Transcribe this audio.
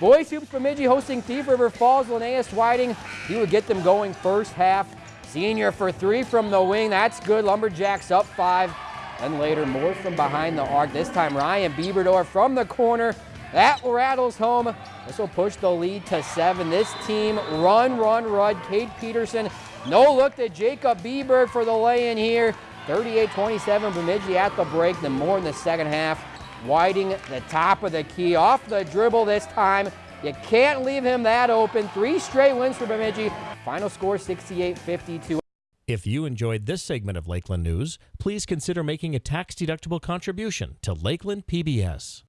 Boys Hoops Bemidji hosting Thief River Falls. Linnaeus Whiting, he would get them going first half. Senior for three from the wing. That's good. Lumberjacks up five. And later, more from behind the arc. This time, Ryan Bieberdorf from the corner. That rattles home. This will push the lead to seven. This team run, run, run. Cade Peterson, no look to Jacob Bieber for the lay-in here. 38-27 Bemidji at the break. Then more in the second half. Whiting the top of the key off the dribble this time. You can't leave him that open. Three straight wins for Bemidji. Final score 68-52. If you enjoyed this segment of Lakeland News, please consider making a tax-deductible contribution to Lakeland PBS.